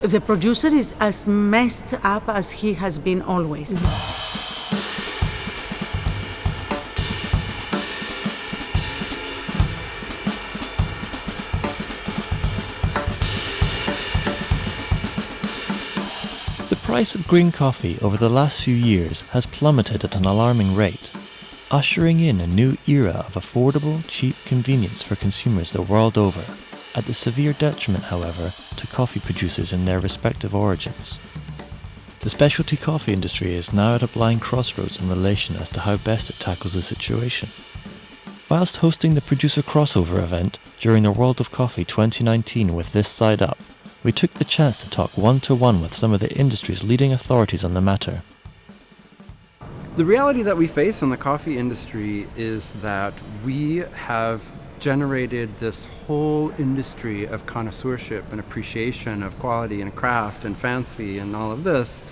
The producer is as messed up as he has been always. The price of green coffee over the last few years has plummeted at an alarming rate, ushering in a new era of affordable, cheap convenience for consumers the world over at the severe detriment, however, to coffee producers in their respective origins. The specialty coffee industry is now at a blind crossroads in relation as to how best it tackles the situation. Whilst hosting the producer crossover event during the World of Coffee 2019 with This Side Up, we took the chance to talk one to one with some of the industry's leading authorities on the matter. The reality that we face in the coffee industry is that we have generated this whole industry of connoisseurship and appreciation of quality and craft and fancy and all of this.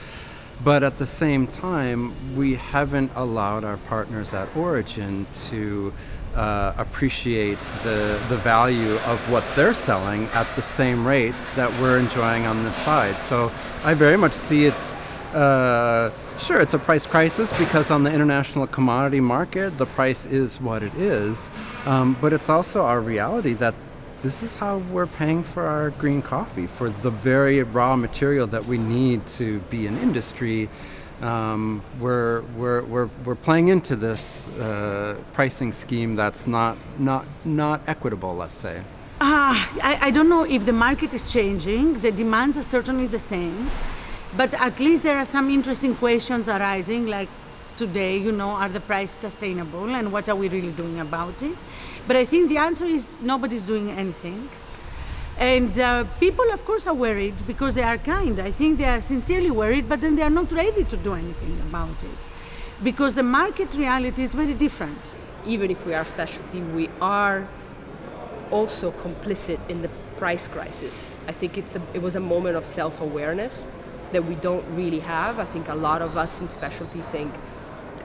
But at the same time, we haven't allowed our partners at Origin to uh, appreciate the, the value of what they're selling at the same rates that we're enjoying on this side. So I very much see it's uh, sure, it's a price crisis because on the international commodity market, the price is what it is. Um, but it's also our reality that this is how we're paying for our green coffee, for the very raw material that we need to be an industry. Um, we're, we're, we're, we're playing into this uh, pricing scheme that's not, not, not equitable, let's say. Uh, I, I don't know if the market is changing. The demands are certainly the same. But at least there are some interesting questions arising, like today, you know, are the prices sustainable and what are we really doing about it? But I think the answer is nobody's doing anything. And uh, people, of course, are worried because they are kind. I think they are sincerely worried, but then they are not ready to do anything about it because the market reality is very different. Even if we are specialty, we are also complicit in the price crisis. I think it's a, it was a moment of self-awareness that we don't really have. I think a lot of us in specialty think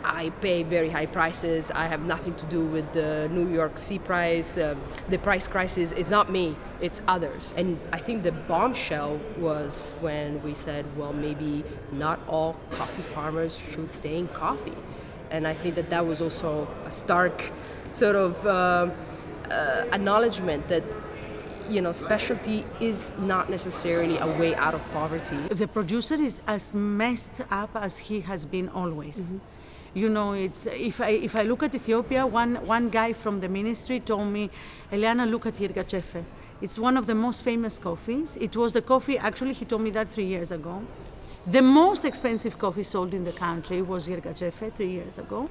I pay very high prices. I have nothing to do with the New York C price. Uh, the price crisis is not me, it's others. And I think the bombshell was when we said, well, maybe not all coffee farmers should stay in coffee. And I think that that was also a stark sort of uh, uh, acknowledgement that you know, specialty is not necessarily a way out of poverty. The producer is as messed up as he has been always. Mm -hmm. You know, it's if I if I look at Ethiopia, one one guy from the ministry told me, Eliana, look at Yirgacheffe. It's one of the most famous coffees. It was the coffee. Actually, he told me that three years ago. The most expensive coffee sold in the country was Yirgacheffe three years ago,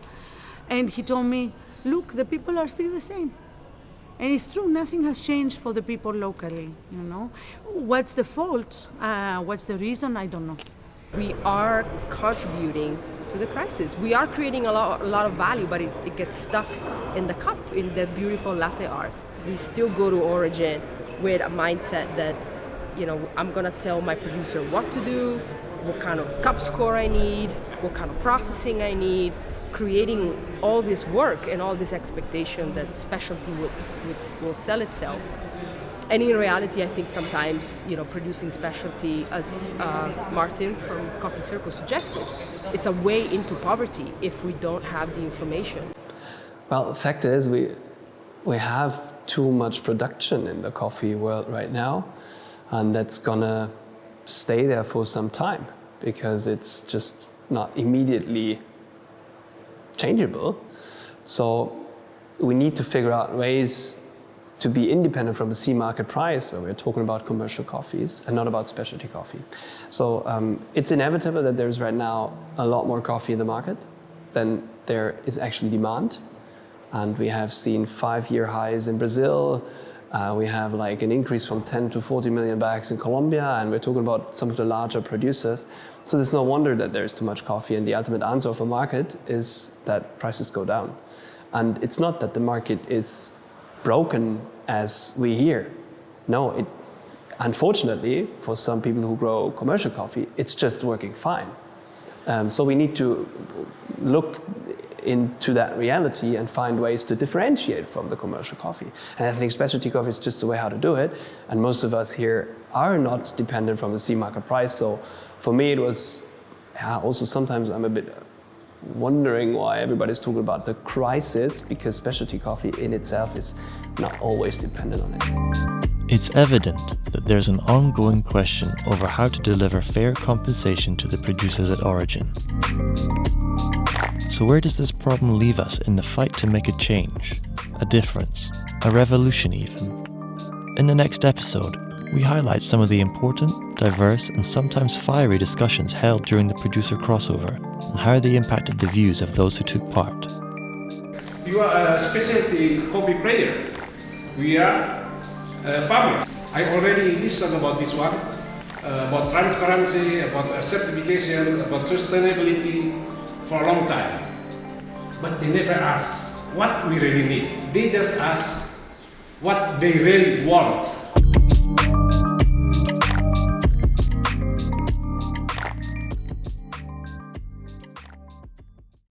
and he told me, look, the people are still the same. And it's true, nothing has changed for the people locally, you know. What's the fault? Uh, what's the reason? I don't know. We are contributing to the crisis. We are creating a lot, a lot of value, but it, it gets stuck in the cup, in the beautiful latte art. We still go to origin with a mindset that, you know, I'm gonna tell my producer what to do, what kind of cup score I need, what kind of processing I need, creating all this work and all this expectation that specialty would, would, will sell itself. And in reality, I think sometimes, you know, producing specialty, as uh, Martin from Coffee Circle suggested, it's a way into poverty if we don't have the information. Well, the fact is we, we have too much production in the coffee world right now, and that's gonna stay there for some time because it's just not immediately changeable. So we need to figure out ways to be independent from the C market price when we're talking about commercial coffees and not about specialty coffee. So um, it's inevitable that there's right now a lot more coffee in the market than there is actually demand. And we have seen five-year highs in Brazil. Uh, we have like an increase from 10 to 40 million bags in Colombia, and we're talking about some of the larger producers. So there's no wonder that there's too much coffee and the ultimate answer of a market is that prices go down. And it's not that the market is broken as we hear. No, it, unfortunately, for some people who grow commercial coffee, it's just working fine. Um, so we need to look into that reality and find ways to differentiate from the commercial coffee. And I think specialty coffee is just the way how to do it. And most of us here are not dependent from the C market price. So for me, it was yeah, also sometimes I'm a bit wondering why everybody's talking about the crisis because specialty coffee in itself is not always dependent on it. It's evident that there's an ongoing question over how to deliver fair compensation to the producers at origin. So, where does this problem leave us in the fight to make a change, a difference, a revolution, even? In the next episode, we highlight some of the important, diverse, and sometimes fiery discussions held during the producer crossover and how they impacted the views of those who took part. You are a specialty coffee player. We are uh, farmers. I already listened about this one, uh, about transparency, about certification, about sustainability for a long time. But they never ask what we really need. They just ask what they really want.